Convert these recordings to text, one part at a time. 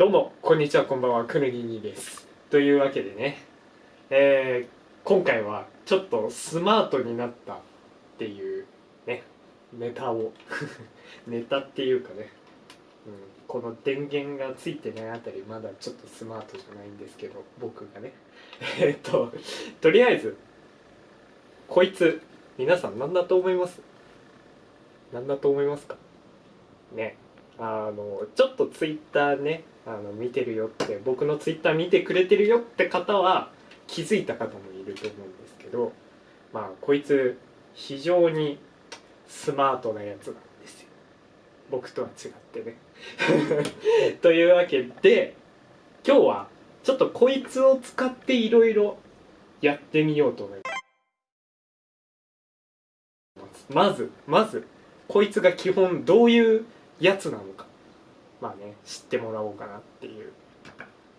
どうもこんにちはこんばんはくぬぎにです。というわけでねえー、今回はちょっとスマートになったっていうねネタを ネタっていうかね、うん、この電源がついてないあたりまだちょっとスマートじゃないんですけど僕がね。えっととりあえずこいつ皆さん何だと思います？何だと思いますか？ね。あのちょっとツイッターねあの見てるよって僕のツイッター見てくれてるよって方は気づいた方もいると思うんですけどまあこいつ非常にスマートなやつなんですよ。僕とは違ってね。というわけで今日はちょっとこいつを使っていろいろやってみようと思います。まずまずこいつが基本どういうやつなのか。まあね知ってもらおうかなっていう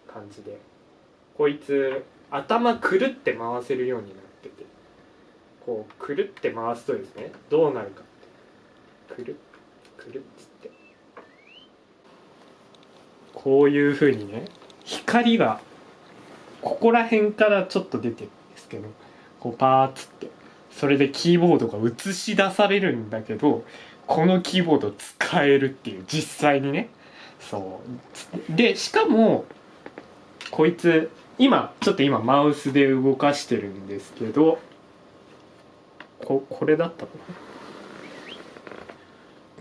感じで。こいつ頭くるって回せるようになってて。こうくるって回すとですねどうなるか。くるくるっつって。こういうふうにね光がここら辺からちょっと出てるんですけどこうパーッつってそれでキーボードが映し出されるんだけどこのキーボード使えるっていう実際にね。そう。でしかもこいつ今ちょっと今マウスで動かしてるんですけどここれだったかな。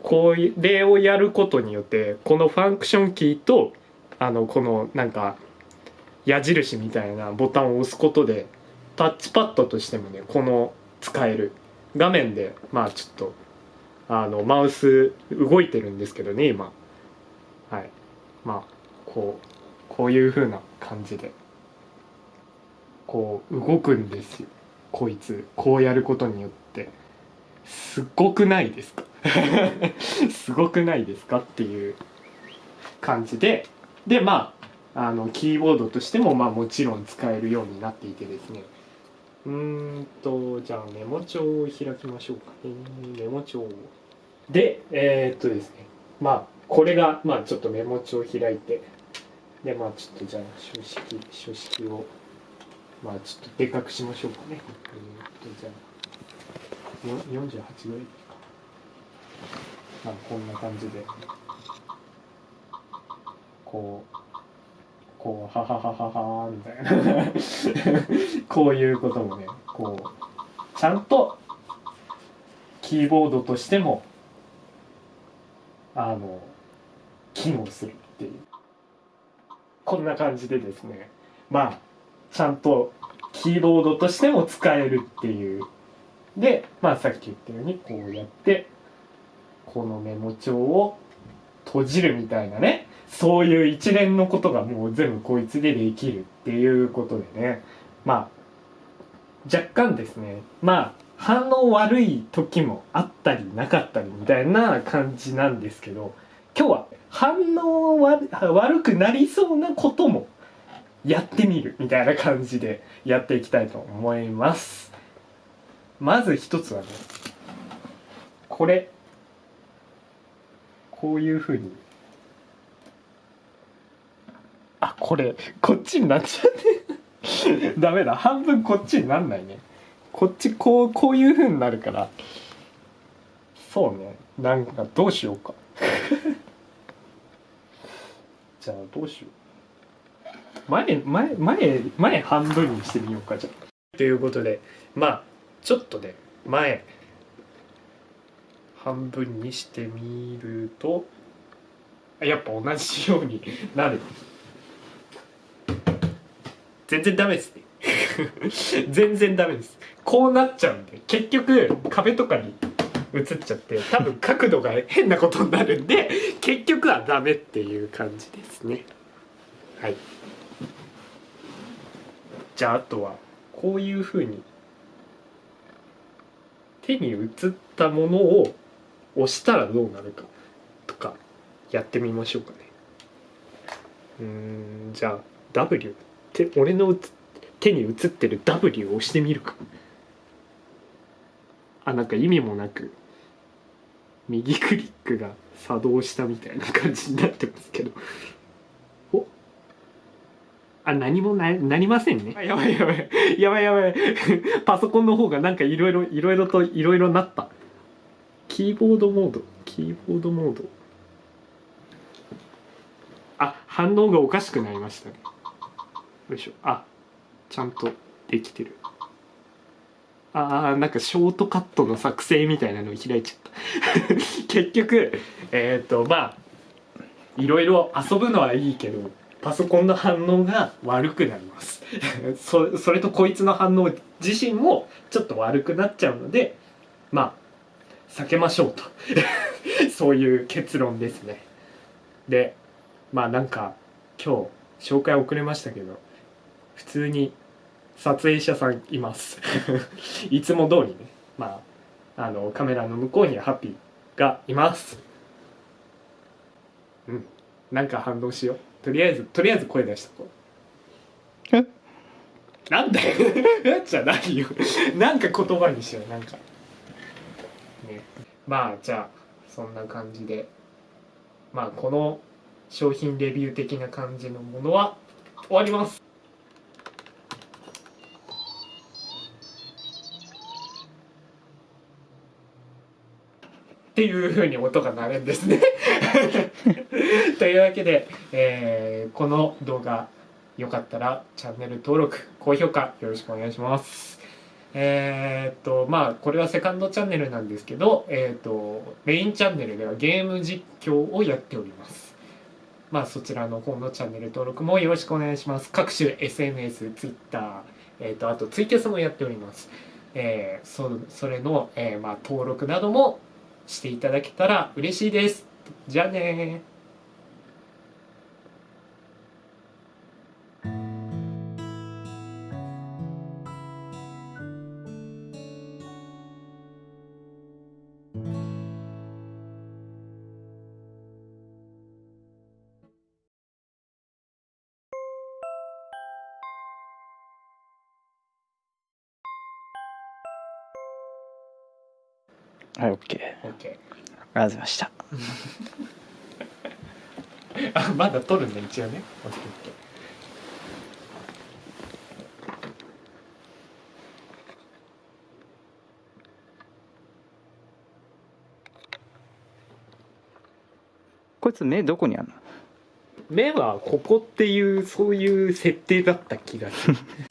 これをやることによってこのファンクションキーとあのこのなんか矢印みたいなボタンを押すことでタッチパッドとしてもねこの使える。画面でまあちょっとあのマウス動いてるんですけどね今。はい。まあこうこういう風な感じで。こう動くんですよ。こいつ。こうやることによって。すごくないですか？すごくないですか？っていう感じで。でまああのキーボードとしてもまあもちろん使えるようになっていてですね。うんとじゃあメモ帳を開きましょうかね。メモ帳でえー、っとですね。まあこれがまあちょっとメモ帳を開いて。でまあちょっとじゃあ書式書式をまあちょっとでかくしましょうかね。えー、っとじゃあ48ぐらいか。まあこんな感じで。こうこうはははははみたいな。こういうこともねこうちゃんとキーボードとしてもあの機能するっていう。こんな感じでですね。まあちゃんとキーボードとしても使えるっていう。でまあさっき言ったようにこうやってこのメモ帳を閉じるみたいなね。そういう一連のことがもう全部こいつでできるっていうことでね。まあ若干ですね。まあ反応悪い時もあったりなかったりみたいな感じなんですけど今日は反応悪くなりそうなこともやってみるみたいな感じでやっていきたいと思います。まず一つはねこれ。こういうふうにあこれこっちになっちゃって。ダメだ。半分こっちになんないね。こっちこうこういうふうになるから。そうね。なんかどうしようか。じゃあどうしよう。前前前前半分にしてみようかじゃあ。ということでまあちょっとね前半分にしてみるとやっぱ同じようになる。全然ダメですね。全然ダメです。こうなっちゃうんで結局壁とかに映っちゃって多分角度が変なことになるんで 結局はダメっていう感じですね。はい。じゃああとはこういうふうに手に移ったものを押したらどうなるかとかやってみましょうかね。うんじゃあ W って俺の手に映ってる W を押してみるか。あなんか意味もなく右クリックが作動したみたいな感じになってますけど。お。あ何もななりませんね。やばいやばい。やばいやばい。パソコンの方がなんかいろいろいろいろといろいろなった。キーボードモード。キーボードモード。あ反応がおかしくなりましたねよいしょ。あちゃんとできてる。あーなんかショートカットの作成みたいなの開いちゃった。結局えっ、とまあいろいろ遊ぶのはいいけどパソコンの反応が悪くなります。そそれとこいつの反応自身もちょっと悪くなっちゃうのでまあ避けましょうと。そういう結論ですね。でまあなんか今日紹介遅れましたけど普通に撮影者さんいます。いつも通りね。まああのカメラの向こうにはハッピーがいます。うん。なんか反応しよう。とりあえずとりあえず声出しとこう。え？なんだよ。じゃないよ。なんか言葉にしよう。なんか。ね。まあじゃあそんな感じで。まあこの商品レビュー的な感じのものは終わりますっていう風に音が鳴るんですね。というわけで、えーこの動画よかったらチャンネル登録高評価よろしくお願いします。えーっとまあこれはセカンドチャンネルなんですけど、えーっとメインチャンネルではゲーム実況をやっております。まあそちらの方のチャンネル登録もよろしくお願いします。各種 SNS、Twitter、えーっとあとツイキャスもやっております。えーそそれの、えーまあ、登録などもしていただけたら嬉しいです。じゃあねはい OK ありがとうございました。あまだ撮るんだ一応ね。OK OK こいつ目どこにあんの？目はここっていうそういう設定だった気がする